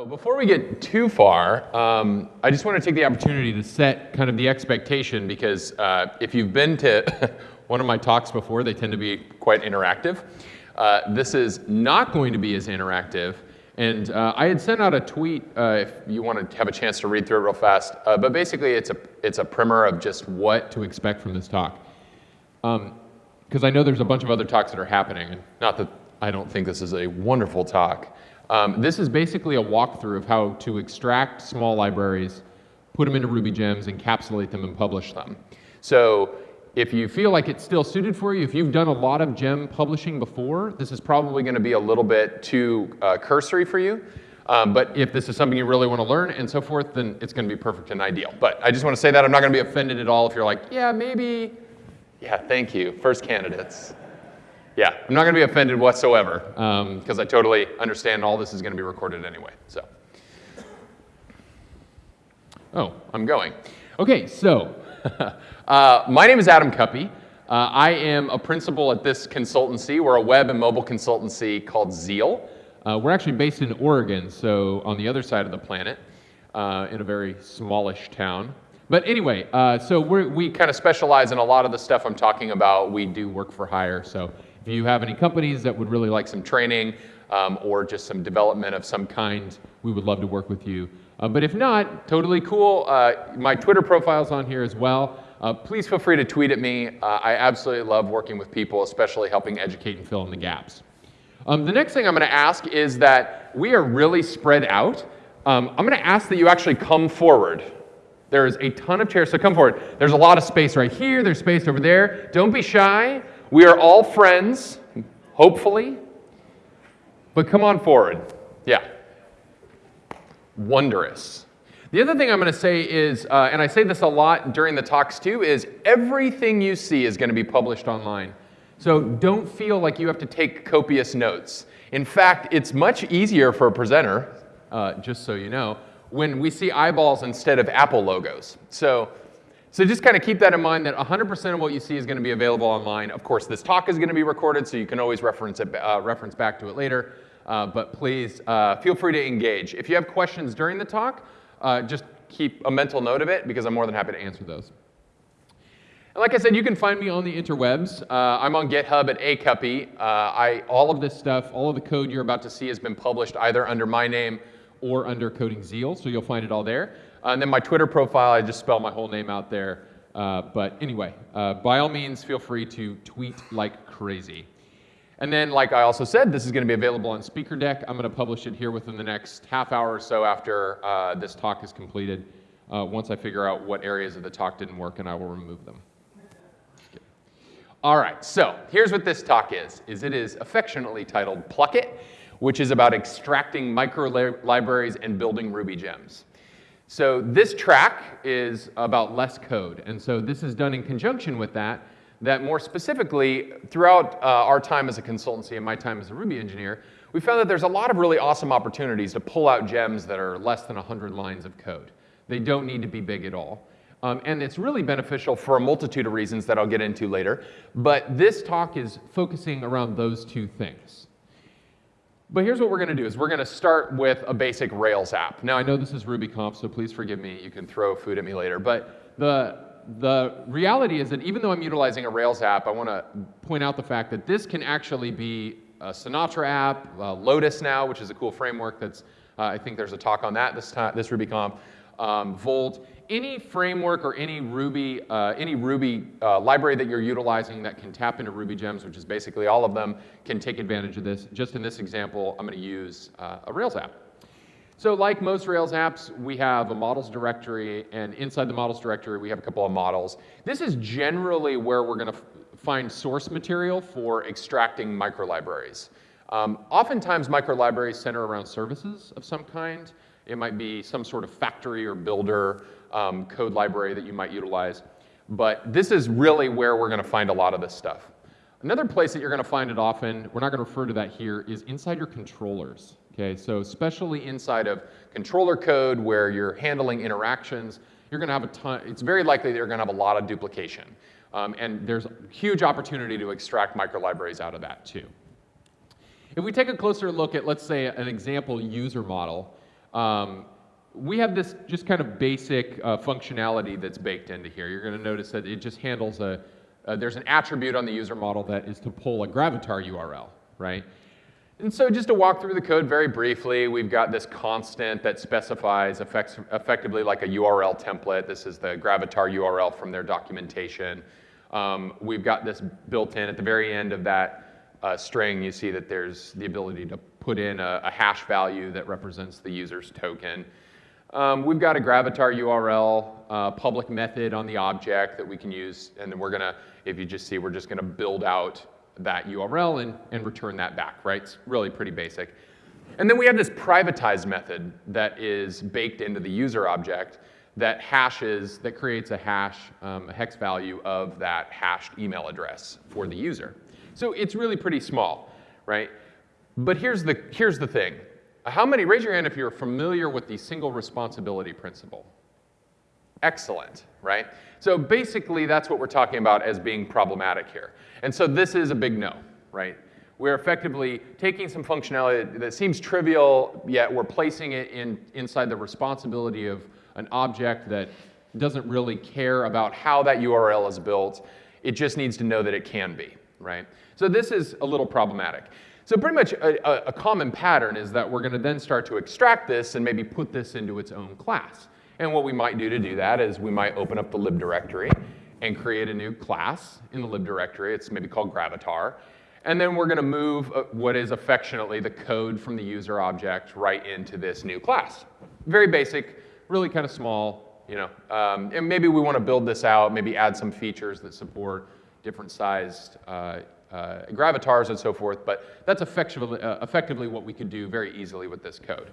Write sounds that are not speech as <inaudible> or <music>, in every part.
So before we get too far, um, I just want to take the opportunity to set kind of the expectation because uh, if you've been to <laughs> one of my talks before, they tend to be quite interactive. Uh, this is not going to be as interactive. And uh, I had sent out a tweet, uh, if you want to have a chance to read through it real fast, uh, but basically it's a, it's a primer of just what to expect from this talk. Because I know there's a bunch of other talks that are happening, and not that I don't think this is a wonderful talk. Um, this is basically a walkthrough of how to extract small libraries, put them into Ruby gems, encapsulate them, and publish them. So if you feel like it's still suited for you, if you've done a lot of gem publishing before, this is probably going to be a little bit too uh, cursory for you. Um, but if this is something you really want to learn and so forth, then it's going to be perfect and ideal. But I just want to say that I'm not going to be offended at all if you're like, yeah, maybe. Yeah, thank you. First candidates. Yeah, I'm not going to be offended whatsoever because um, I totally understand all this is going to be recorded anyway. So, oh, I'm going. Okay, so <laughs> uh, my name is Adam Cuppy. Uh, I am a principal at this consultancy. We're a web and mobile consultancy called Zeal. Uh, we're actually based in Oregon, so on the other side of the planet, uh, in a very smallish town. But anyway, uh, so we kind of specialize in a lot of the stuff I'm talking about. We do work for hire, so if you have any companies that would really like some training um, or just some development of some kind, we would love to work with you. Uh, but if not, totally cool. Uh, my Twitter profile's on here as well. Uh, please feel free to tweet at me. Uh, I absolutely love working with people, especially helping educate and fill in the gaps. Um, the next thing I'm going to ask is that we are really spread out. Um, I'm going to ask that you actually come forward. There's a ton of chairs, so come forward. There's a lot of space right here. There's space over there. Don't be shy. We are all friends, hopefully. But come on forward. Yeah. Wondrous. The other thing I'm going to say is, uh, and I say this a lot during the talks too, is everything you see is going to be published online. So don't feel like you have to take copious notes. In fact, it's much easier for a presenter, uh, just so you know, when we see eyeballs instead of Apple logos. So so just kind of keep that in mind that 100% of what you see is going to be available online. Of course, this talk is going to be recorded, so you can always reference, it, uh, reference back to it later. Uh, but please uh, feel free to engage. If you have questions during the talk, uh, just keep a mental note of it because I'm more than happy to answer those. And like I said, you can find me on the interwebs. Uh, I'm on GitHub at acuppy. Uh, I, all of this stuff, all of the code you're about to see has been published either under my name or under Coding Zeal, so you'll find it all there. Uh, and then my Twitter profile, I just spell my whole name out there. Uh, but anyway, uh, by all means, feel free to tweet like crazy. And then, like I also said, this is going to be available on SpeakerDeck. I'm going to publish it here within the next half hour or so after uh, this talk is completed. Uh, once I figure out what areas of the talk didn't work, and I will remove them. All right, so here's what this talk is, is it is affectionately titled Pluck It, which is about extracting micro libraries and building Ruby gems. So this track is about less code. And so this is done in conjunction with that, that more specifically, throughout uh, our time as a consultancy and my time as a Ruby engineer, we found that there's a lot of really awesome opportunities to pull out gems that are less than 100 lines of code. They don't need to be big at all. Um, and it's really beneficial for a multitude of reasons that I'll get into later. But this talk is focusing around those two things. But here's what we're going to do is we're going to start with a basic Rails app. Now I know this is RubyConf, so please forgive me. You can throw food at me later. But the, the reality is that even though I'm utilizing a Rails app, I want to point out the fact that this can actually be a Sinatra app, Lotus now, which is a cool framework that's, uh, I think there's a talk on that this, time, this RubyConf, um, Volt any framework or any Ruby, uh, any Ruby uh, library that you're utilizing that can tap into Ruby gems, which is basically all of them, can take advantage of this. Just in this example, I'm going to use uh, a Rails app. So like most Rails apps, we have a models directory, and inside the models directory, we have a couple of models. This is generally where we're going to find source material for extracting microlibraries. Um, oftentimes, microlibraries center around services of some kind. It might be some sort of factory or builder um, code library that you might utilize. But this is really where we're going to find a lot of this stuff. Another place that you're going to find it often, we're not going to refer to that here, is inside your controllers. Okay, so especially inside of controller code where you're handling interactions, you're going to have a ton, it's very likely that you're going to have a lot of duplication. Um, and there's a huge opportunity to extract microlibraries out of that too. If we take a closer look at, let's say, an example user model, Um, we have this just kind of basic uh, functionality that's baked into here. You're going to notice that it just handles a, uh, there's an attribute on the user model that is to pull a Gravatar URL, right? And so just to walk through the code very briefly, we've got this constant that specifies effects, effectively like a URL template. This is the Gravatar URL from their documentation. Um, we've got this built in at the very end of that uh, string. You see that there's the ability to put in a, a hash value that represents the user's token. Um, we've got a Gravatar URL uh, public method on the object that we can use, and then we're gonna, if you just see, we're just gonna build out that URL and, and return that back, right? It's really pretty basic. And then we have this privatized method that is baked into the user object that hashes, that creates a hash, um, a hex value of that hashed email address for the user. So it's really pretty small, right? But here's the, here's the thing. How many, raise your hand if you're familiar with the single responsibility principle. Excellent, right? So basically, that's what we're talking about as being problematic here. And so this is a big no, right? We're effectively taking some functionality that seems trivial, yet we're placing it in, inside the responsibility of an object that doesn't really care about how that URL is built. It just needs to know that it can be, right? So this is a little problematic. So pretty much a, a common pattern is that we're going to then start to extract this and maybe put this into its own class. And what we might do to do that is we might open up the lib directory and create a new class in the lib directory. It's maybe called Gravatar. And then we're going to move uh, what is affectionately the code from the user object right into this new class. Very basic, really kind of small, you know. Um, and maybe we want to build this out, maybe add some features that support different sized uh, uh, gravatars and so forth, but that's effectively, uh, effectively what we could do very easily with this code.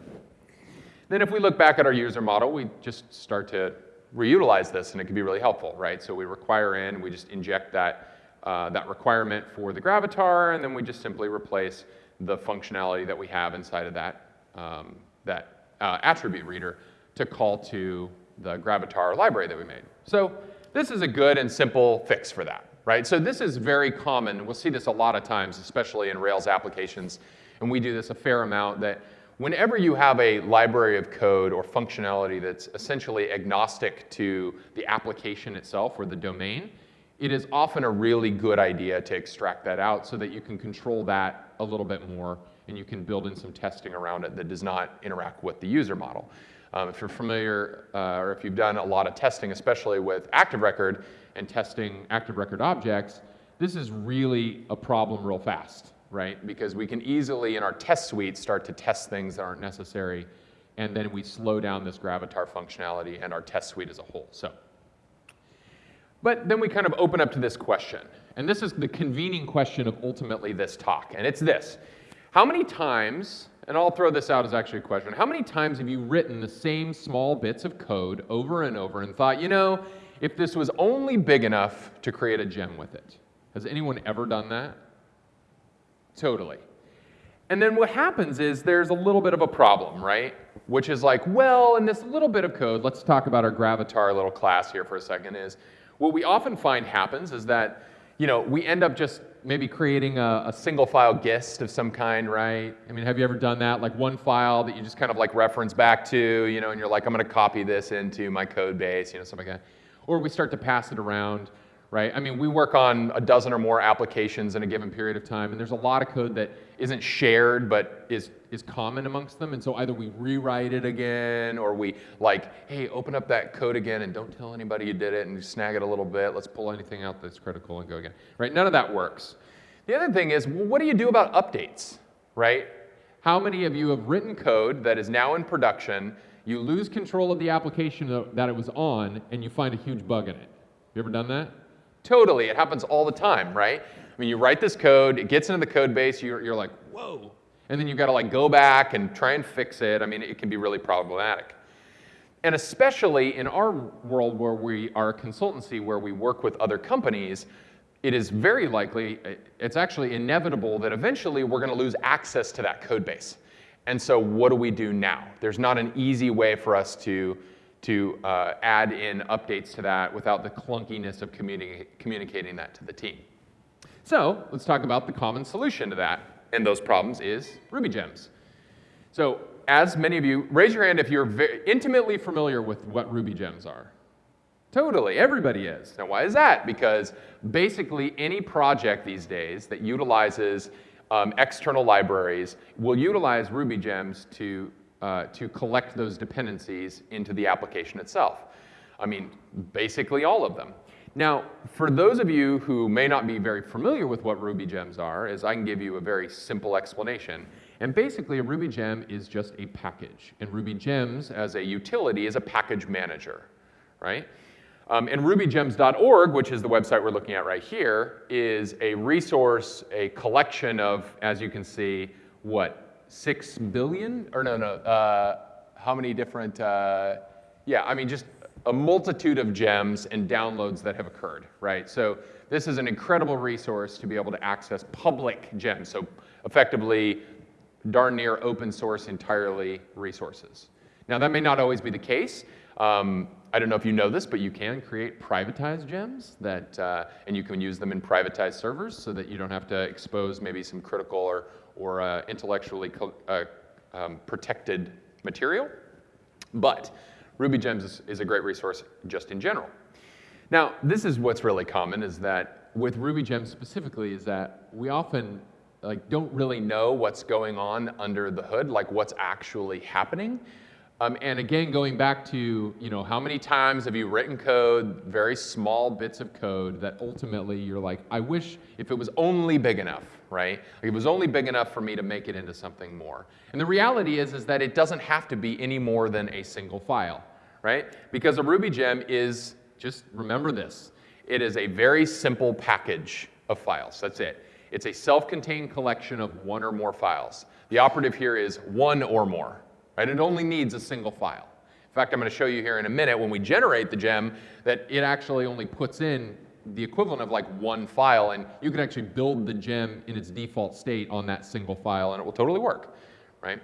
Then if we look back at our user model, we just start to reutilize this and it can be really helpful, right? So we require in, we just inject that, uh, that requirement for the gravatar, and then we just simply replace the functionality that we have inside of that, um, that uh, attribute reader to call to the gravatar library that we made. So this is a good and simple fix for that right? So this is very common. We'll see this a lot of times, especially in Rails applications, and we do this a fair amount, that whenever you have a library of code or functionality that's essentially agnostic to the application itself or the domain, it is often a really good idea to extract that out so that you can control that a little bit more and you can build in some testing around it that does not interact with the user model. Um, if you're familiar uh, or if you've done a lot of testing, especially with Active Record, and testing active record objects, this is really a problem real fast, right? Because we can easily, in our test suite, start to test things that aren't necessary, and then we slow down this Gravatar functionality and our test suite as a whole. So, but then we kind of open up to this question, and this is the convening question of ultimately this talk, and it's this. How many times, and I'll throw this out as actually a question, how many times have you written the same small bits of code over and over and thought, you know, if this was only big enough to create a gem with it. Has anyone ever done that? Totally. And then what happens is there's a little bit of a problem, right? Which is like, well, in this little bit of code, let's talk about our Gravatar little class here for a second, is what we often find happens is that, you know, we end up just maybe creating a, a, single file gist of some kind, right? I mean, have you ever done that? Like one file that you just kind of like reference back to, you know, and you're like, I'm gonna copy this into my code base, you know, something like that or we start to pass it around, right? I mean, we work on a dozen or more applications in a given period of time, and there's a lot of code that isn't shared but is, is common amongst them. And so either we rewrite it again, or we like, hey, open up that code again and don't tell anybody you did it and snag it a little bit. Let's pull anything out that's critical and go again, right? None of that works. The other thing is, well, what do you do about updates, right? How many of you have written code that is now in production you lose control of the application that it was on, and you find a huge bug in it. Have you ever done that? Totally. It happens all the time, right? I mean, you write this code, it gets into the code base, you're, you're like, whoa. And then you've got to like go back and try and fix it. I mean, it can be really problematic. And especially in our world where we are a consultancy, where we work with other companies, it is very likely, it's actually inevitable that eventually we're going to lose access to that code base. And so what do we do now? There's not an easy way for us to, to uh, add in updates to that without the clunkiness of communi communicating that to the team. So let's talk about the common solution to that. And those problems is Ruby gems. So as many of you, raise your hand if you're Intimately familiar with what Ruby gems are. Totally, everybody is. Now, why is that? Because basically any project these days that utilizes um, external libraries will utilize Ruby gems to, uh, to collect those dependencies into the application itself. I mean, basically all of them. Now, for those of you who may not be very familiar with what Ruby gems are, is I can give you a very simple explanation. And basically, a Ruby gem is just a package. And Ruby gems, as a utility, is a package manager, right? Um, and rubygems.org, which is the website we're looking at right here, is a resource, a collection of, as you can see, what, six billion? Or no, no, uh, how many different, uh, yeah, I mean, just a multitude of gems and downloads that have occurred, right? So this is an incredible resource to be able to access public gems, so effectively darn near open source entirely resources. Now that may not always be the case. Um, I don't know if you know this, but you can create privatized gems that, uh, and you can use them in privatized servers so that you don't have to expose maybe some critical or, or uh, intellectually uh, um, protected material. But Ruby Gems is, is, a great resource just in general. Now, this is what's really common is that with Ruby Gems specifically is that we often like don't really know what's going on under the hood, like what's actually happening. Um, and again, going back to, you know, how many times have you written code, very small bits of code that ultimately you're like, I wish if it was only big enough, right? Like it was only big enough for me to make it into something more. And the reality is, is that it doesn't have to be any more than a single file, right? Because a Ruby gem is, just remember this, it is a very simple package of files, that's it. It's a self-contained collection of one or more files. The operative here is one or more, Right? It only needs a single file. In fact, I'm going to show you here in a minute when we generate the gem that it actually only puts in the equivalent of like one file, and you can actually build the gem in its default state on that single file, and it will totally work, right?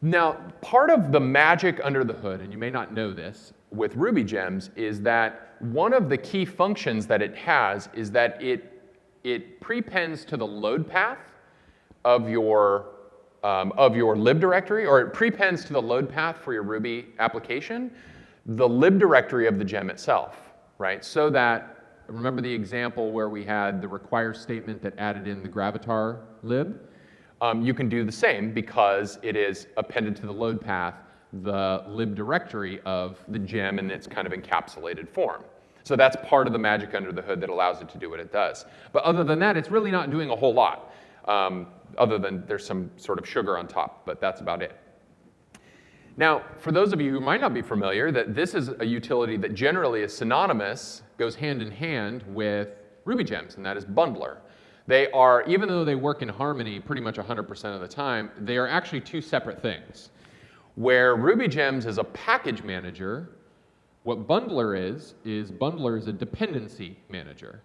Now, part of the magic under the hood, and you may not know this, with Ruby gems is that one of the key functions that it has is that it, it prepends to the load path of your um, of your lib directory, or it prepends to the load path for your Ruby application, the lib directory of the gem itself, right? So that, remember the example where we had the require statement that added in the gravatar lib? Um, you can do the same because it is appended to the load path the lib directory of the gem in its kind of encapsulated form. So that's part of the magic under the hood that allows it to do what it does. But other than that, it's really not doing a whole lot. Um, other than there's some sort of sugar on top, but that's about it. Now, for those of you who might not be familiar, that this is a utility that generally is synonymous, goes hand in hand with Ruby gems, and that is bundler. They are, even though they work in harmony pretty much 100% of the time, they are actually two separate things. Where Ruby gems is a package manager, what bundler is, is bundler is a dependency manager,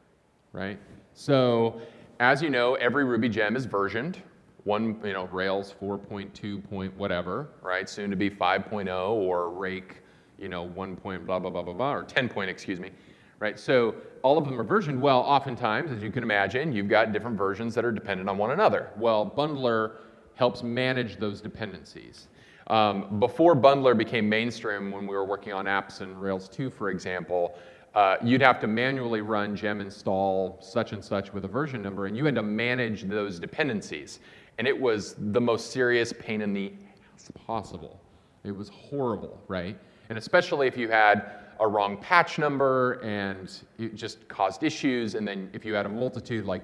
right? So as you know, every Ruby gem is versioned. One, you know, Rails 4.2 point whatever, right? Soon to be 5.0 or Rake, you know, 1 point blah, blah, blah, blah, blah, or 10 point, excuse me, right? So all of them are versioned. Well, oftentimes, as you can imagine, you've got different versions that are dependent on one another. Well, Bundler helps manage those dependencies. Um, before Bundler became mainstream, when we were working on apps in Rails 2, for example, uh, you'd have to manually run gem install such and such with a version number, and you had to manage those dependencies. And it was the most serious pain in the ass possible. It was horrible, right? And especially if you had a wrong patch number and it just caused issues, and then if you had a multitude like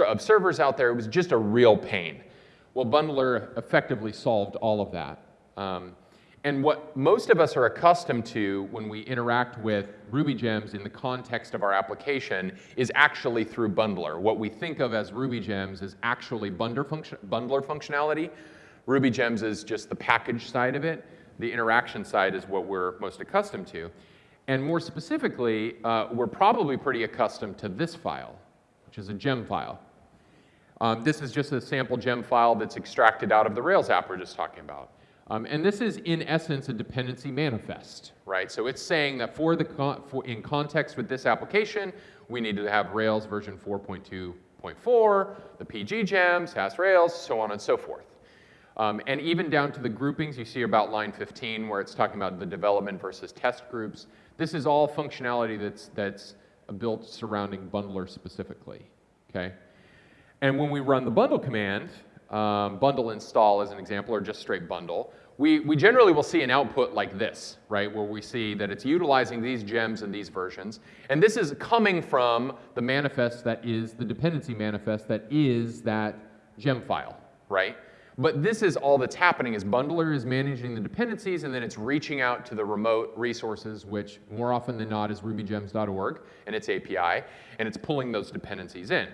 of servers out there, it was just a real pain. Well, Bundler effectively solved all of that. Um, and what most of us are accustomed to when we interact with Ruby gems in the context of our application is actually through bundler. What we think of as Ruby gems is actually bundler, function, bundler functionality. Ruby gems is just the package side of it. The interaction side is what we're most accustomed to. And more specifically, uh, we're probably pretty accustomed to this file, which is a gem file. Um, this is just a sample gem file that's extracted out of the Rails app we're just talking about. Um, and this is, in essence, a dependency manifest, right? So it's saying that for the con for in context with this application, we need to have Rails version 4.2.4, the PG gems, Sass Rails, so on and so forth. Um, and even down to the groupings, you see about line 15 where it's talking about the development versus test groups. This is all functionality that's, that's built surrounding bundler specifically, okay? And when we run the bundle command, um, bundle install as an example, or just straight bundle, we, we generally will see an output like this, right, where we see that it's utilizing these gems and these versions. And this is coming from the manifest that is the dependency manifest that is that gem file, right? But this is all that's happening is bundler is managing the dependencies and then it's reaching out to the remote resources, which more often than not is rubygems.org and its API, and it's pulling those dependencies in.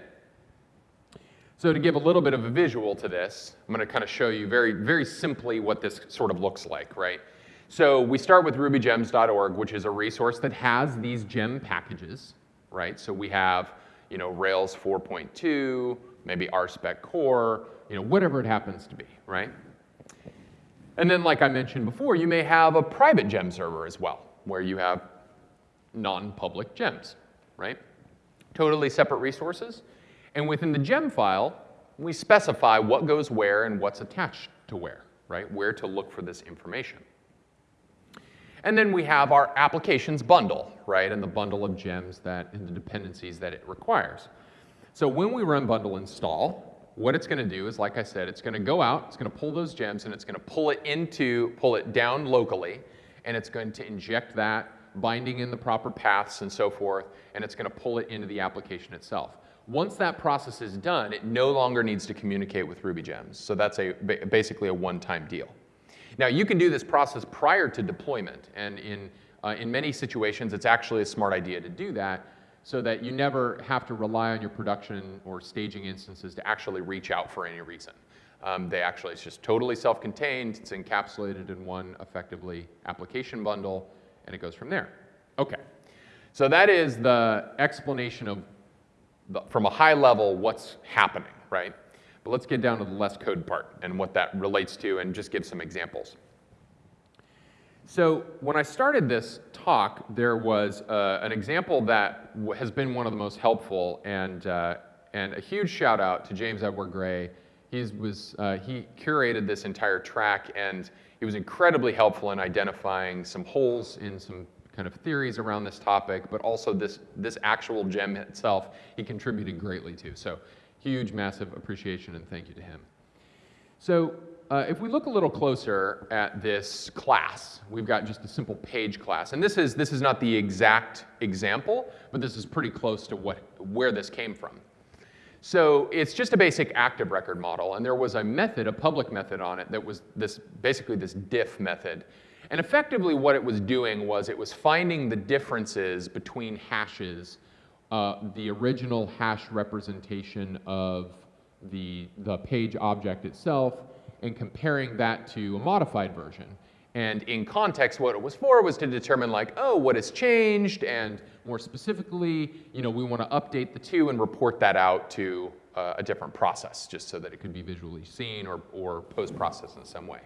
So to give a little bit of a visual to this, I'm going to kind of show you very, very simply what this sort of looks like, right? So we start with rubygems.org, which is a resource that has these gem packages, right? So we have, you know, Rails 4.2, maybe RSpec core, you know, whatever it happens to be, right? And then, like I mentioned before, you may have a private gem server as well, where you have non-public gems, right? Totally separate resources. And within the gem file, we specify what goes where and what's attached to where, right? Where to look for this information. And then we have our applications bundle, right? And the bundle of gems that, and the dependencies that it requires. So when we run bundle install, what it's going to do is, like I said, it's going to go out, it's going to pull those gems, and it's going to pull it into, pull it down locally, and it's going to inject that, binding in the proper paths and so forth, and it's going to pull it into the application itself. Once that process is done, it no longer needs to communicate with Ruby gems. So that's a, basically a one-time deal. Now, you can do this process prior to deployment, and in, uh, in many situations, it's actually a smart idea to do that so that you never have to rely on your production or staging instances to actually reach out for any reason. Um, they actually, it's just totally self-contained, it's encapsulated in one effectively application bundle, and it goes from there. Okay, so that is the explanation of, from a high level, what's happening, right? But let's get down to the less code part and what that relates to and just give some examples. So when I started this talk, there was uh, an example that has been one of the most helpful, and, uh, and a huge shout out to James Edward Gray. He, was, uh, he curated this entire track, and he was incredibly helpful in identifying some holes in some kind of theories around this topic, but also this, this actual gem itself, he contributed greatly to. So huge, massive appreciation and thank you to him. So uh, if we look a little closer at this class, we've got just a simple page class. And this is, this is not the exact example, but this is pretty close to what, where this came from. So it's just a basic active record model, and there was a method, a public method on it that was this, basically this diff method. And effectively what it was doing was it was finding the differences between hashes, uh, the original hash representation of the, the page object itself, and comparing that to a modified version. And in context, what it was for was to determine like, oh, what has changed? And more specifically, you know, we want to update the two and report that out to uh, a different process, just so that it could be visually seen or, or post-processed in some way.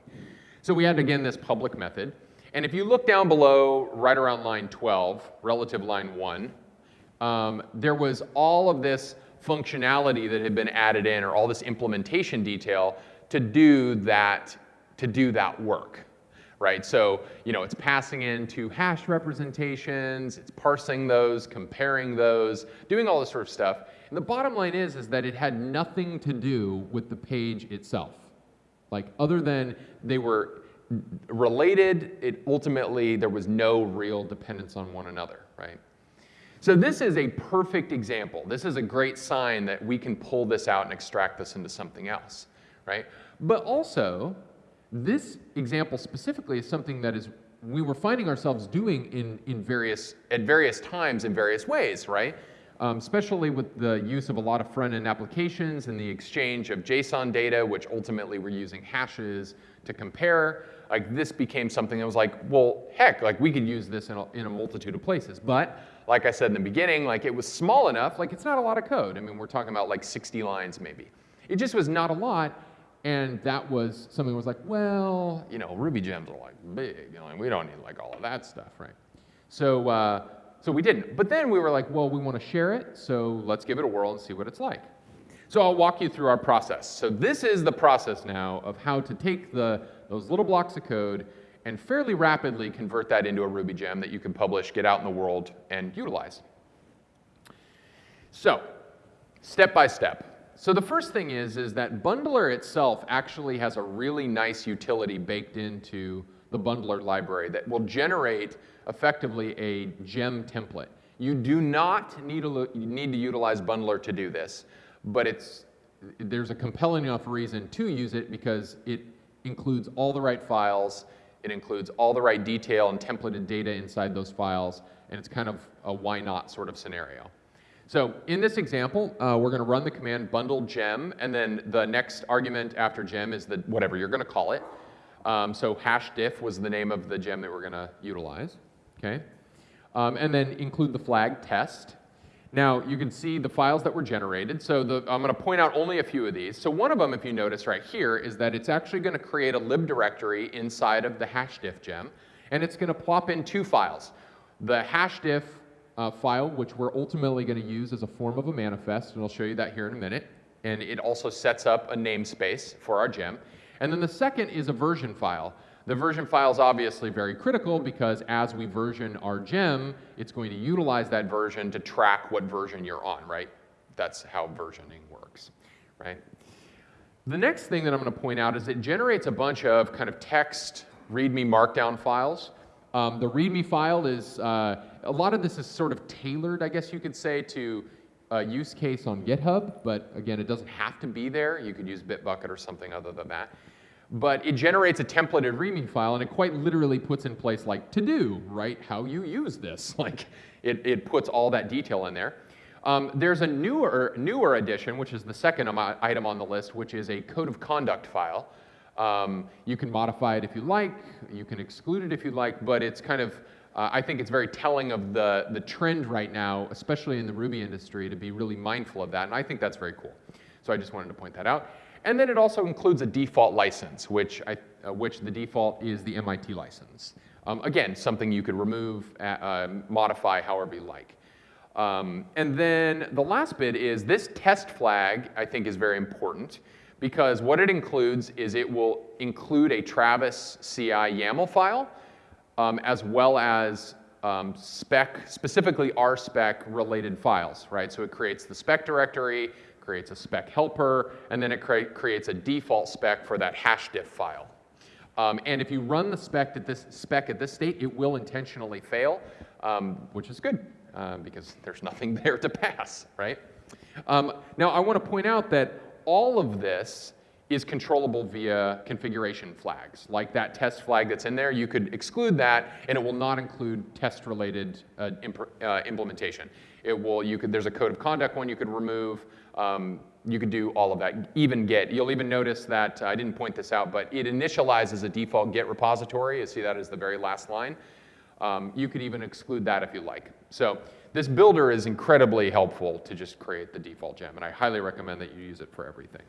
So we had, again, this public method. And if you look down below, right around line 12, relative line 1, um, there was all of this functionality that had been added in, or all this implementation detail to do that, to do that work, right? So, you know, it's passing into hash representations, it's parsing those, comparing those, doing all this sort of stuff. And the bottom line is, is that it had nothing to do with the page itself. Like, other than they were related, it ultimately, there was no real dependence on one another, right? So this is a perfect example. This is a great sign that we can pull this out and extract this into something else right? But also, this example specifically is something that is we were finding ourselves doing in, in various, at various times in various ways, right? Um, especially with the use of a lot of front-end applications and the exchange of JSON data, which ultimately we're using hashes to compare. Like this became something that was like, well, heck, like we could use this in a, in a multitude of places. But like I said in the beginning, like it was small enough, like it's not a lot of code. I mean, we're talking about like 60 lines maybe. It just was not a lot, and that was something that was like, well, you know, Ruby gems are like big, you know, we don't need like all of that stuff, right? So, uh, so we didn't. But then we were like, well, we want to share it, so let's give it a whirl and see what it's like. So I'll walk you through our process. So this is the process now of how to take the, those little blocks of code and fairly rapidly convert that into a Ruby gem that you can publish, get out in the world, and utilize. So, step by step. So the first thing is, is that Bundler itself actually has a really nice utility baked into the Bundler library that will generate effectively a gem template. You do not need to, need to utilize Bundler to do this, but it's, there's a compelling enough reason to use it because it includes all the right files, it includes all the right detail and templated data inside those files, and it's kind of a why not sort of scenario. So in this example, uh, we're going to run the command bundle gem, and then the next argument after gem is the whatever you're going to call it. Um, so hash diff was the name of the gem that we're going to utilize. Okay, um, and then include the flag test. Now you can see the files that were generated. So the, I'm going to point out only a few of these. So one of them, if you notice right here, is that it's actually going to create a lib directory inside of the hash diff gem, and it's going to plop in two files. The hash diff uh, file, which we're ultimately going to use as a form of a manifest, and I'll show you that here in a minute. And it also sets up a namespace for our gem. And then the second is a version file. The version file is obviously very critical because as we version our gem, it's going to utilize that version to track what version you're on, right? That's how versioning works, right? The next thing that I'm going to point out is it generates a bunch of kind of text README markdown files. Um, the README file is, uh, a lot of this is sort of tailored, I guess you could say, to a use case on GitHub, but again, it doesn't have to be there. You could use Bitbucket or something other than that. But it generates a templated README file, and it quite literally puts in place like to do, right? How you use this. <laughs> Like it, it puts all that detail in there. Um, there's a newer, newer addition, which is the second item on the list, which is a code of conduct file. Um, you can modify it if you like, you can exclude it if you like, but it's kind of, uh, I think it's very telling of the, the trend right now, especially in the Ruby industry, to be really mindful of that, and I think that's very cool. So I just wanted to point that out. And then it also includes a default license, which, I, uh, which the default is the MIT license. Um, again, something you could remove, uh, uh, modify however you like. Um, and then the last bit is this test flag, I think, is very important because what it includes is it will include a Travis CI YAML file um, as well as um, spec, specifically RSpec related files, right? So it creates the spec directory, creates a spec helper, and then it cre creates a default spec for that hash diff file. Um, and if you run the spec at this spec at this state, it will intentionally fail, um, which is good uh, because there's nothing <laughs> there to pass, right? Um, now I want to point out that all of this is controllable via configuration flags. Like that test flag that's in there, you could exclude that and it will not include test-related uh, uh, implementation. It will, you could, there's a code of conduct one you could remove. Um, you could do all of that, even Git. You'll even notice that, uh, I didn't point this out, but it initializes a default Git repository. You see that as the very last line. Um, you could even exclude that if you like. So this builder is incredibly helpful to just create the default gem, and I highly recommend that you use it for everything.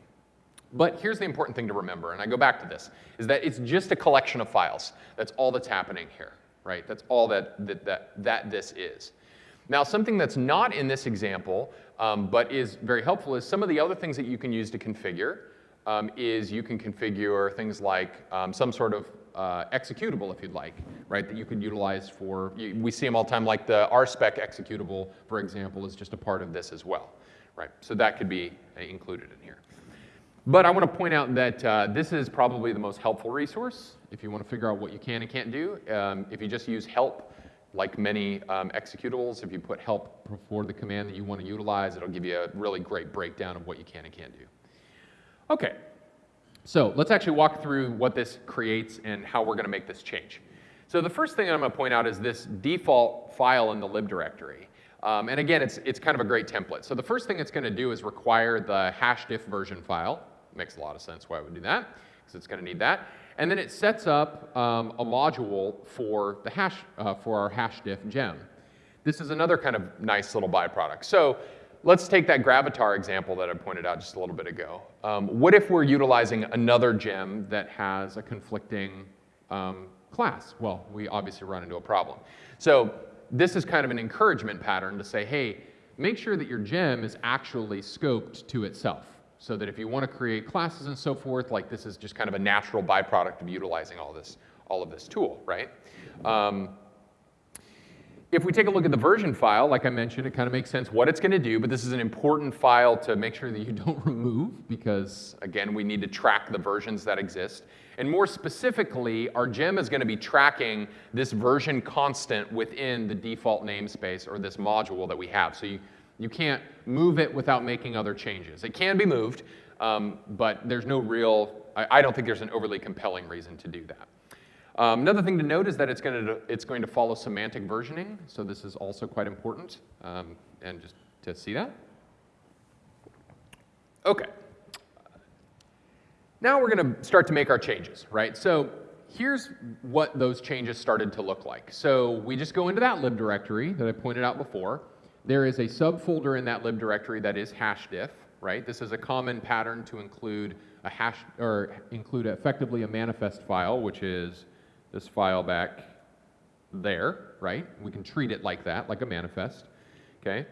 But here's the important thing to remember, and I go back to this, is that it's just a collection of files. That's all that's happening here, right? That's all that, that, that, that this is. Now, something that's not in this example, um, but is very helpful, is some of the other things that you can use to configure um, is you can configure things like um, some sort of uh, executable if you'd like, right, that you could utilize for, you, we see them all the time, like the RSpec executable, for example, is just a part of this as well, right? So that could be uh, included in here. But I want to point out that uh, this is probably the most helpful resource if you want to figure out what you can and can't do. Um, if you just use help, like many um, executables, if you put help before the command that you want to utilize, it'll give you a really great breakdown of what you can and can't do. Okay, so let's actually walk through what this creates and how we're going to make this change. So the first thing I'm going to point out is this default file in the lib directory. Um, and again, it's, it's kind of a great template. So the first thing it's going to do is require the hashdiff version file. Makes a lot of sense why it would do that, because it's going to need that. And then it sets up um, a module for, the hash, uh, for our hash diff gem. This is another kind of nice little byproduct. So let's take that Gravatar example that I pointed out just a little bit ago. Um, what if we're utilizing another gem that has a conflicting um, class? Well, we obviously run into a problem. So this is kind of an encouragement pattern to say, hey, make sure that your gem is actually scoped to itself. So that if you want to create classes and so forth, like this is just kind of a natural byproduct of utilizing all this, all of this tool, right? Um, if we take a look at the version file, like I mentioned, it kind of makes sense what it's going to do, but this is an important file to make sure that you <laughs> don't remove because, again, we need to track the versions that exist. And more specifically, our gem is going to be tracking this version constant within the default namespace or this module that we have. So you, you can't move it without making other changes. It can be moved, um, but there's no real, I, I don't think there's an overly compelling reason to do that. Um, another thing to note is that it's going to, it's going to follow semantic versioning, so this is also quite important, um, and just to see that. Okay. Now we're going to start to make our changes, right? So here's what those changes started to look like. So we just go into that lib directory that I pointed out before. There is a subfolder in that lib directory that is hashdiff, right? This is a common pattern to include a hash or include effectively a manifest file, which is this file back there, right? We can treat it like that, like a manifest, okay?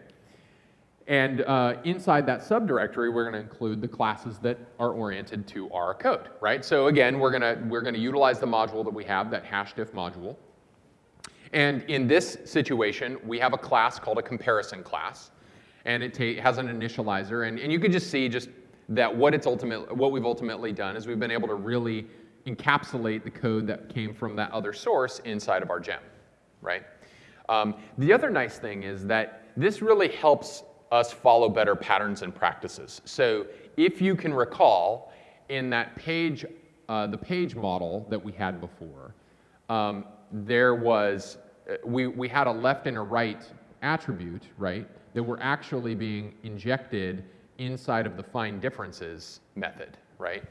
And uh, inside that subdirectory, we're going to include the classes that are oriented to our code, right? So again, we're going to we're to utilize the module that we have, that hashdiff module. And in this situation, we have a class called a comparison class, and it has an initializer. And, and you can just see just that what it's ultimate, what we've ultimately done is we've been able to really encapsulate the code that came from that other source inside of our gem, right? Um, the other nice thing is that this really helps us follow better patterns and practices. So if you can recall, in that page, uh, the page model that we had before, um, there was, uh, we, we had a left and a right attribute, right, that were actually being injected inside of the find differences method, right?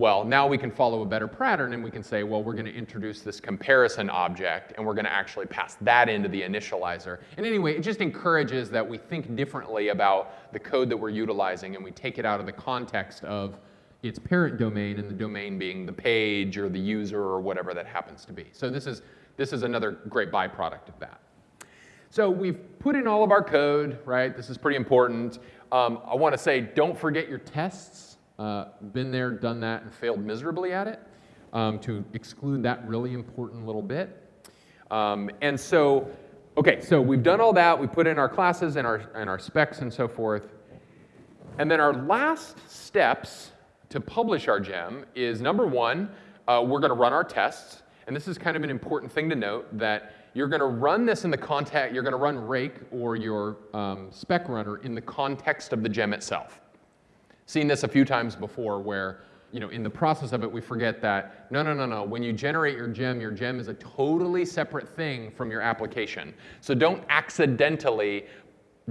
Well, now we can follow a better pattern and we can say, well, we're going to introduce this comparison object and we're going to actually pass that into the initializer. And anyway, it just encourages that we think differently about the code that we're utilizing and we take it out of the context of its parent domain and the domain being the page or the user or whatever that happens to be. So this is, this is another great byproduct of that. So we've put in all of our code, right? This is pretty important. Um, I want to say, don't forget your tests. Uh, been there, done that, and failed miserably at it um, to exclude that really important little bit. Um, and so, okay, so we've done all that. We put in our classes and our, and our specs and so forth. And then our last steps to publish our gem is number one, uh, we're going to run our tests. And this is kind of an important thing to note that you're going to run this in the context, you're going to run rake or your um, spec runner in the context of the gem itself seen this a few times before where you know, in the process of it, we forget that, no, no, no, no, when you generate your gem, your gem is a totally separate thing from your application. So don't accidentally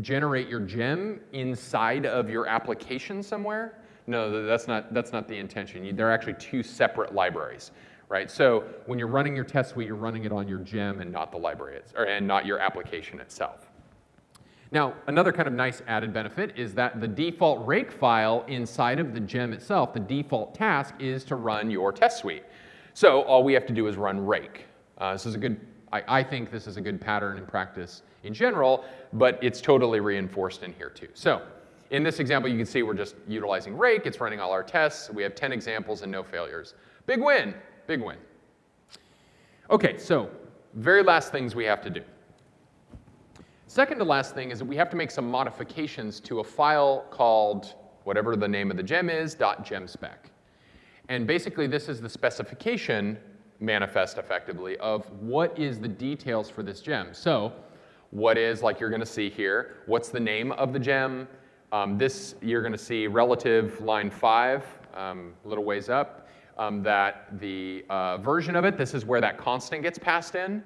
generate your gem inside of your application somewhere. No, that's not, that's not the intention. They're actually two separate libraries, right? So when you're running your test suite, you're running it on your gem and not the library, or, and not your application itself. Now, another kind of nice added benefit is that the default rake file inside of the gem itself, the default task is to run your test suite. So all we have to do is run rake. Uh, this is a good, I, I, think this is a good pattern in practice in general, but it's totally reinforced in here too. So in this example, you can see we're just utilizing rake. It's running all our tests. We have 10 examples and no failures. Big win, big win. Okay, so very last things we have to do. Second to last thing is that we have to make some modifications to a file called whatever the name of the gem is, .gemspec. And basically this is the specification manifest effectively of what is the details for this gem. So what is, like you're gonna see here, what's the name of the gem? Um, this, you're gonna see relative line five, um, a little ways up, um, that the uh, version of it, this is where that constant gets passed in.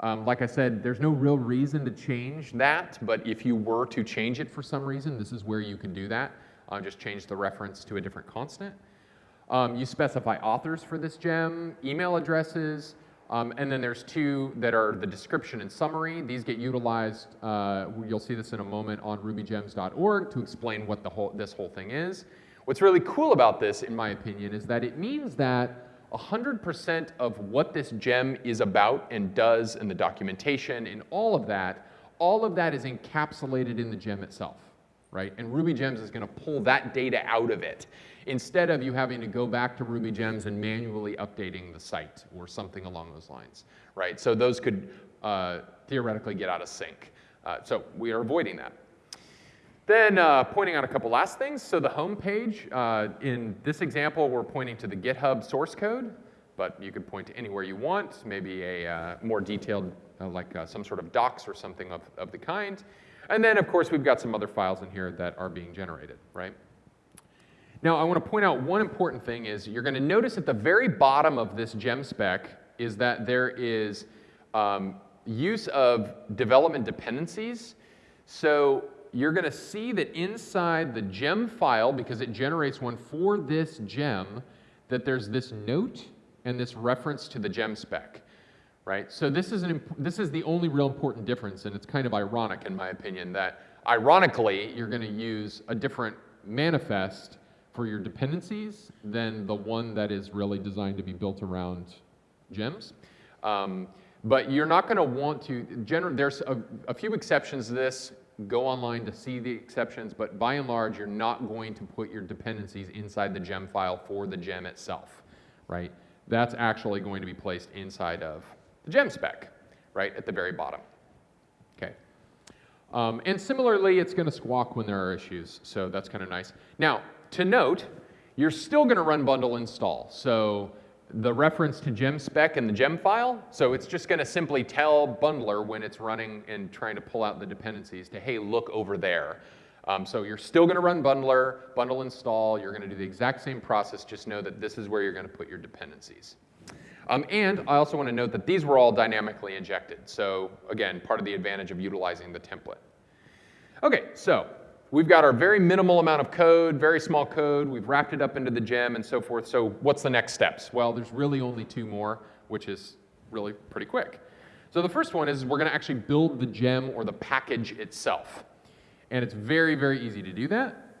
Um, like I said, there's no real reason to change that, but if you were to change it for some reason, this is where you can do that. Uh, just change the reference to a different constant. Um, you specify authors for this gem, email addresses, um, and then there's two that are the description and summary. These get utilized, uh, you'll see this in a moment on rubygems.org to explain what the whole, this whole thing is. What's really cool about this, in my opinion, is that it means that 100% of what this gem is about and does in the documentation and all of that all of that is encapsulated in the gem itself, right? And Ruby Gems is going to pull that data out of it instead of you having to go back to Ruby Gems and manually updating the site or something along those lines, right? So those could uh, theoretically get out of sync. Uh, so we are avoiding that. Then uh, pointing out a couple last things. So the home page, uh, in this example, we're pointing to the GitHub source code, but you could point to anywhere you want, maybe a uh, more detailed, uh, like some sort of docs or something of, of the kind. And then, of course, we've got some other files in here that are being generated, right? Now, I want to point out one important thing is you're going to notice at the very bottom of this gem spec is that there is um, use of development dependencies. So you're going to see that inside the gem file, because it generates one for this gem, that there's this note and this reference to the gem spec, right? So this is, an this is the only real important difference, and it's kind of ironic in my opinion that ironically you're going to use a different manifest for your dependencies than the one that is really designed to be built around gems. Um, but you're not going to want to, gener- there's a, a, few exceptions to this. Go online to see the exceptions, but by and large, you're not going to put your dependencies inside the gem file for the gem itself, right? That's actually going to be placed inside of the gem spec, right, at the very bottom. Okay. Um, and similarly, it's going to squawk when there are issues, so that's kind of nice. Now, to note, you're still going to run bundle install. So the reference to gem spec in the gem file, so it's just going to simply tell bundler when it's running and trying to pull out the dependencies to, hey, look over there. Um, so you're still going to run bundler, bundle install. You're going to do the exact same process. Just know that this is where you're going to put your dependencies. Um, and I also want to note that these were all dynamically injected. So again, part of the advantage of utilizing the template. Okay, so We've got our very minimal amount of code, very small code. We've wrapped it up into the gem and so forth. So what's the next steps? Well, there's really only two more, which is really pretty quick. So the first one is we're going to actually build the gem or the package itself. And it's very, very easy to do that.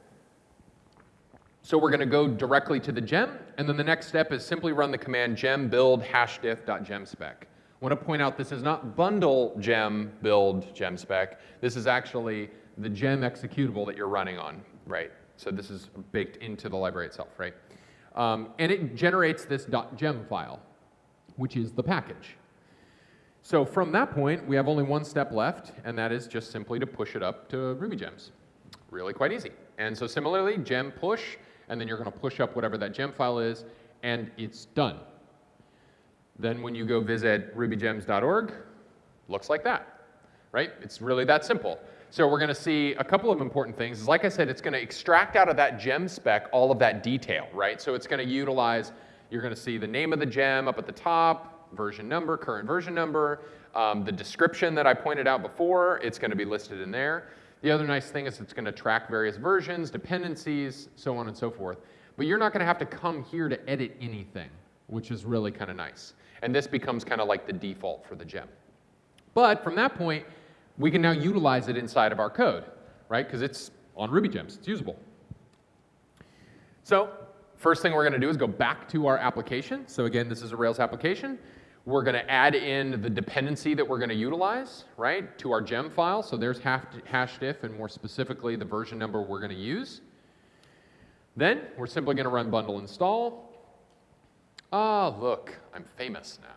So we're going to go directly to the gem, and then the next step is simply run the command gem build hash hashdiff.gemspec. I want to point out this is not bundle gem build gemspec. This is actually the gem executable that you're running on, right? So this is baked into the library itself, right? Um, and it generates this .gem file, which is the package. So from that point, we have only one step left, and that is just simply to push it up to Ruby Gems. Really quite easy. And so similarly, gem push, and then you're going to push up whatever that gem file is, and it's done. Then when you go visit rubygems.org, looks like that, right? It's really that simple. So we're going to see a couple of important things. Like I said, it's going to extract out of that gem spec all of that detail, right? So it's going to utilize, you're going to see the name of the gem up at the top, version number, current version number, um, the description that I pointed out before, it's going to be listed in there. The other nice thing is it's going to track various versions, dependencies, so on and so forth. But you're not going to have to come here to edit anything, which is really kind of nice. And this becomes kind of like the default for the gem. But from that point, we can now utilize it inside of our code, right? Because it's on Ruby Gems, it's usable. So first thing we're going to do is go back to our application. So again, this is a Rails application. We're going to add in the dependency that we're going to utilize, right, to our gem file. So there's hash diff and more specifically, the version number we're going to use. Then we're simply going to run bundle install. Ah, look, I'm famous now.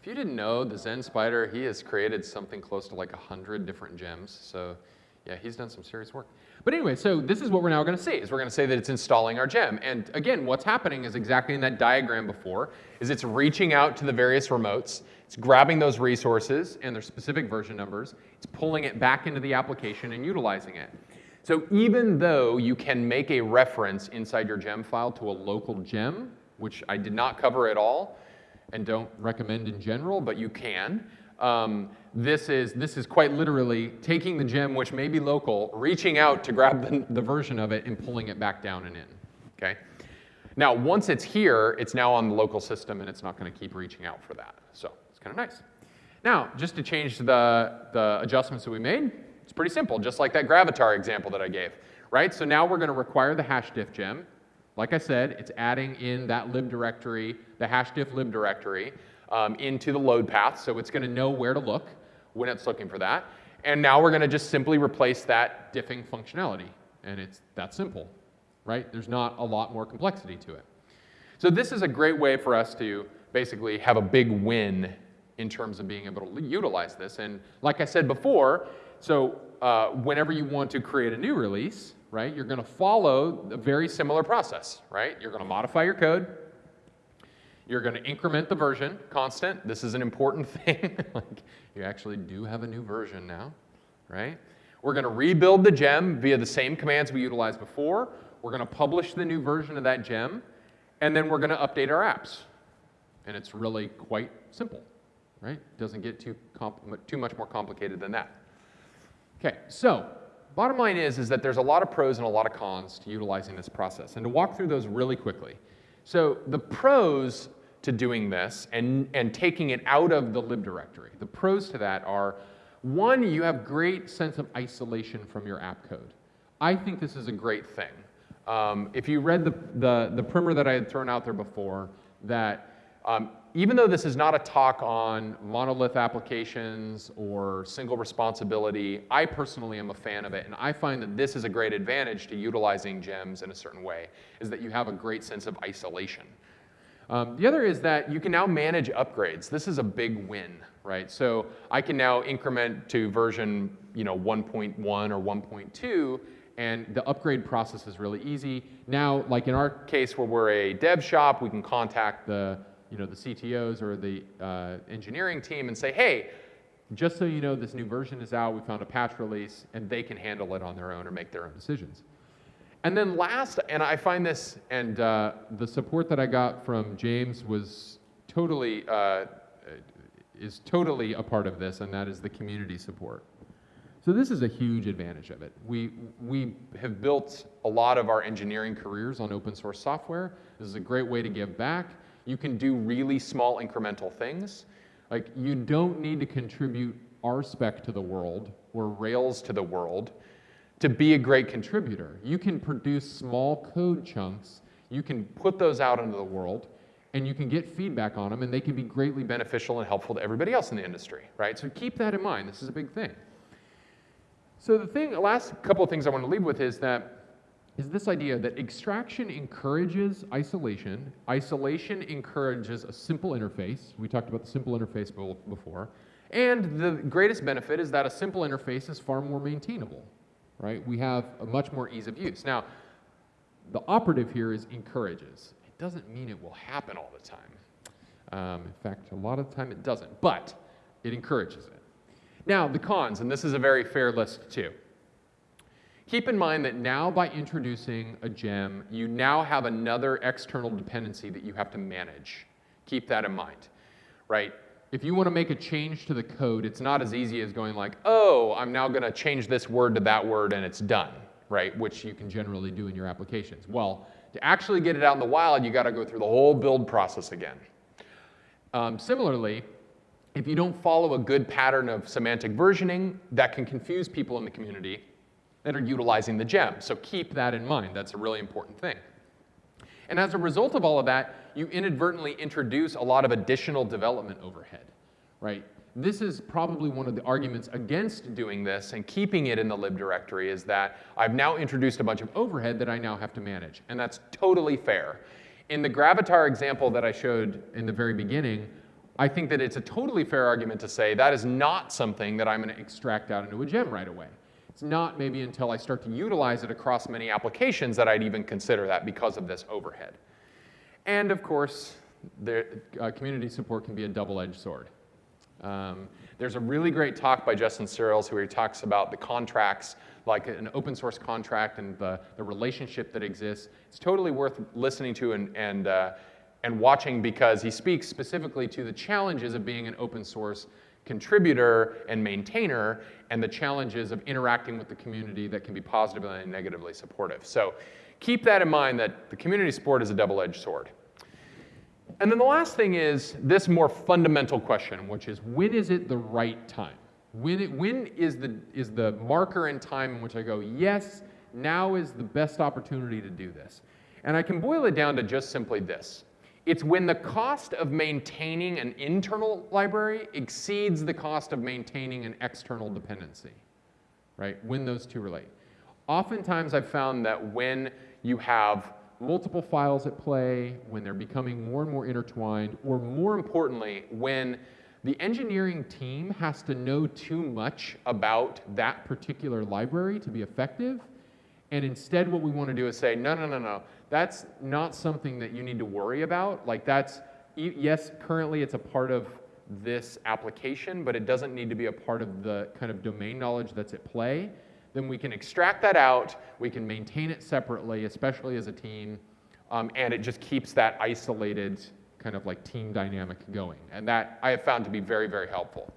If you didn't know, the Zen Spider, he has created something close to like 100 different gems. So yeah, he's done some serious work. But anyway, so this is what we're now going to see, is we're going to say that it's installing our gem. And again, what's happening is exactly in that diagram before, is it's reaching out to the various remotes, it's grabbing those resources and their specific version numbers, it's pulling it back into the application and utilizing it. So even though you can make a reference inside your gem file to a local gem, which I did not cover at all, and don't recommend in general, but you can. Um, this, is, this is quite literally taking the gem, which may be local, reaching out to grab the, the version of it and pulling it back down and in, okay? Now, once it's here, it's now on the local system and it's not gonna keep reaching out for that. So it's kind of nice. Now, just to change the, the adjustments that we made, it's pretty simple, just like that Gravatar example that I gave, right? So now we're gonna require the hashdiff gem. Like I said, it's adding in that lib directory, the hashdiff lib directory, um, into the load path, so it's going to know where to look. When it's looking for that. And now we're going to just simply replace that. diffing functionality. And it's that simple, right? There's not a lot more complexity to it. So this is a great way for us to basically have a big win in terms of being able to utilize this. And like I said before, so uh, whenever you want to create a new release, right, you're going to follow a very similar process, right? You're going to modify your code. You're going to increment the version constant. This is an important <laughs> thing. like you actually do have a new version now, right? We're going to rebuild the gem via the same commands we utilized before. We're going to publish the new version of that gem, and then we're going to update our apps. And it's really quite simple, right? Doesn't get too, too much more complicated than that. Okay, so bottom line is, is that there's a lot of pros and a lot of cons to utilizing this process. And to walk through those really quickly. So the pros to doing this and, and taking it out of the lib directory, the pros to that are one, you have great sense of isolation from your app code. I think this is a great thing. Um, if you read the, the, the primer that I had thrown out there before, that um, even though this is not a talk on monolith applications or single responsibility, I personally am a fan of it, and I find that this is a great advantage to utilizing gems in a certain way, is that you have a great sense of isolation. Um, the other is that you can now manage upgrades. This is a big win, right? So I can now increment to version you know, 1.1 or 1.2, and the upgrade process is really easy. Now, like in our case where we're a dev shop, we can contact the, you know, the CTOs or the uh, engineering team and say, hey, just so you know, this new version is out, we found a patch release, and they can handle it on their own or make their own decisions. And then last, and I find this, and uh, the support that I got from James was totally, uh, is totally a part of this, and that is the community support. So this is a huge advantage of it. We, we have built a lot of our engineering careers on open source software. This is a great way to give back. You can do really small incremental things. Like you don't need to contribute RSpec to the world or Rails to the world to be a great contributor. You can produce small code chunks, you can put those out into the world, and you can get feedback on them, and they can be greatly beneficial and helpful to everybody else in the industry, right? So keep that in mind. This is a big thing. So the thing, last couple of things I want to leave with is that is this idea that extraction encourages isolation. Isolation encourages a simple interface. We talked about the simple interface before. And the greatest benefit is that a simple interface is far more maintainable right? We have a much more ease of use. Now, the operative here is encourages. It doesn't mean it will happen all the time. Um, in fact, a lot of the time it doesn't, but it encourages it. Now, the cons, and this is a very fair list too. Keep in mind that now by introducing a gem, you now have another external dependency that you have to manage. Keep that in mind, right? if you want to make a change to the code, it's not as easy as going like, oh, I'm now going to change this word to that word and it's done, right? Which you can generally do in your applications. Well, to actually get it out in the wild, you got to go through the whole build process again. Um, similarly, if you don't follow a good pattern of semantic versioning, that can confuse people in the community that are utilizing the gem. So keep that in mind. That's a really important thing. And as a result of all of that, you inadvertently introduce a lot of additional development overhead, right? This is probably one of the arguments against doing this and keeping it in the lib directory is that I've now introduced a bunch of overhead that I now have to manage, and that's totally fair. In the Gravatar example that I showed in the very beginning, I think that it's a totally fair argument to say that is not something that I'm going to extract out into a gem right away. It's not maybe until I start to utilize it across many applications that I'd even consider that because of this overhead. And of course, the, uh, community support can be a double-edged sword. Um, there's a really great talk by Justin Searls where he talks about the contracts, like an open source contract and the, the relationship that exists. It's totally worth listening to and, and, uh, and watching because he speaks specifically to the challenges of being an open source contributor and maintainer and the challenges of interacting with the community that can be positively and negatively supportive. So keep that in mind that the community support is a double-edged sword. And then the last thing is this more fundamental question, which is when is it the right time? When, it, when is, the, is the marker in time in which I go, yes, now is the best opportunity to do this? And I can boil it down to just simply this. It's when the cost of maintaining an internal library exceeds the cost of maintaining an external dependency, right? When those two relate. Oftentimes I've found that when you have multiple files at play, when they're becoming more and more intertwined, or more importantly, when the engineering team has to know too much about that particular library to be effective, and instead what we want to do is say, no, no, no, no, that's not something that you need to worry about. Like that's, yes, currently it's a part of this application, but it doesn't need to be a part of the kind of domain knowledge that's at play. Then we can extract that out, we can maintain it separately, especially as a team, um, and it just keeps that isolated kind of like team dynamic going. And that I have found to be very, very helpful.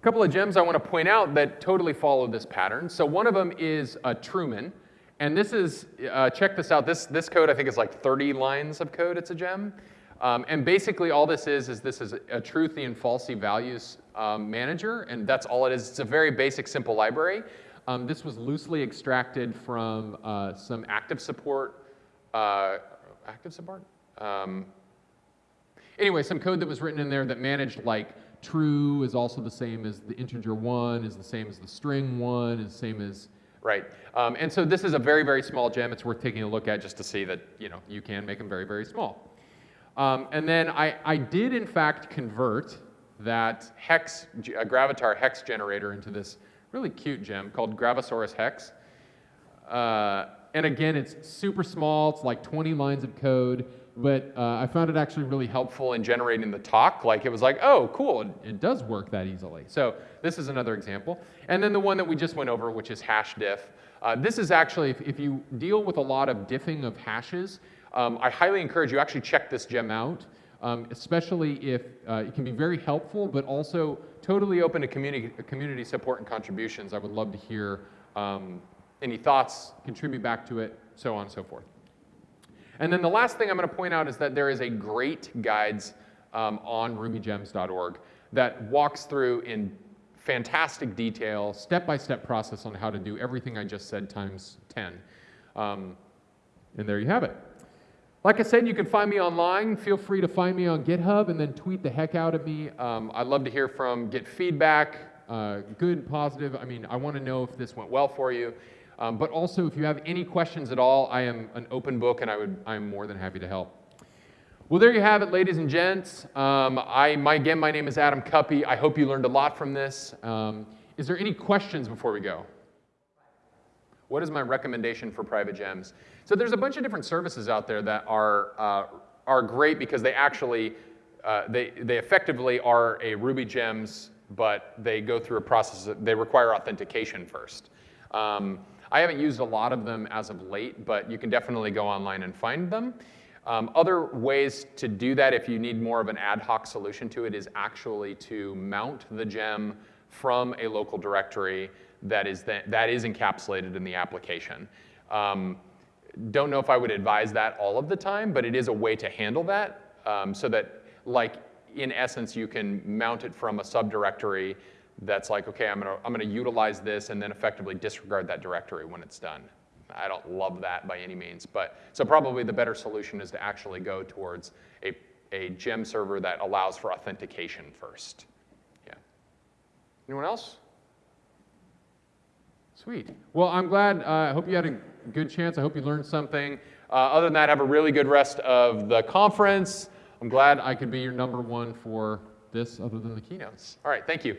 A couple of gems I want to point out that totally follow this pattern. So one of them is a Truman. And this is, uh, check this out, this, this code I think is like 30 lines of code, it's a gem. Um, and basically all this is, is this is a truthy and falsy values um, manager, and that's all it is. It's a very basic, simple library. Um, this was loosely extracted from uh, some active support, uh, active support? Um, anyway, some code that was written in there that managed like true is also the same as the integer one, is the same as the string one, is the same as right? Um, and so this is a very, very small gem. It's worth taking a look at just to see that you know you can make them very, very small. Um, and then I, I did in fact convert that hex, uh, Gravatar hex generator into this really cute gem called Gravosaurus hex. Uh, and again, it's super small. It's like 20 lines of code but uh, I found it actually really helpful in generating the talk. Like it was like, oh, cool, it, it, does work that easily. So this is another example. And then the one that we just went over, which is hash diff. Uh, this is actually, if, if, you deal with a lot of diffing of hashes, um, I highly encourage you actually check this gem out, um, especially if uh, it can be very helpful, but also totally open to community, community support and contributions. I would love to hear um, any thoughts, contribute back to it, so on and so forth. And then the last thing I'm going to point out is that there is a great guides um, on rubygems.org that walks through in fantastic detail, step-by-step process on how to do everything I just said times 10. Um, and there you have it. Like I said, you can find me online. Feel free to find me on GitHub and then tweet the heck out of me. Um, I'd love to hear from, get feedback, uh, good, positive. I mean, I want to know if this went well for you. Um, but also, if you have any questions at all, I am an open book and I would, I'm more than happy to help. Well, there you have it, ladies and gents. Um, I, my, again, my name is Adam Cuppy. I hope you learned a lot from this. Um, is there any questions before we go? What is my recommendation for private gems? So there's a bunch of different services out there that are, uh, are great because they actually, uh, they, they effectively are a Ruby gems, but they go through a process, they require authentication first. Um, I haven't used a lot of them as of late, but you can definitely go online and find them. Um, other ways to do that if you need more of an ad hoc solution to it is actually to mount the gem from a local directory that is, that, that is encapsulated in the application. Um, don't know if I would advise that all of the time, but it is a way to handle that um, so that, like, in essence, you can mount it from a subdirectory that's like, okay, I'm gonna, I'm gonna utilize this and then effectively disregard that directory when it's done. I don't love that by any means, but so probably the better solution is to actually go towards a, a gem server that allows for authentication first. Yeah. Anyone else? Sweet. Well, I'm glad. Uh, I hope you had a good chance. I hope you learned something. Uh, other than that, have a really good rest of the conference. I'm glad I could be your number one for this other than the keynotes. All right, thank you.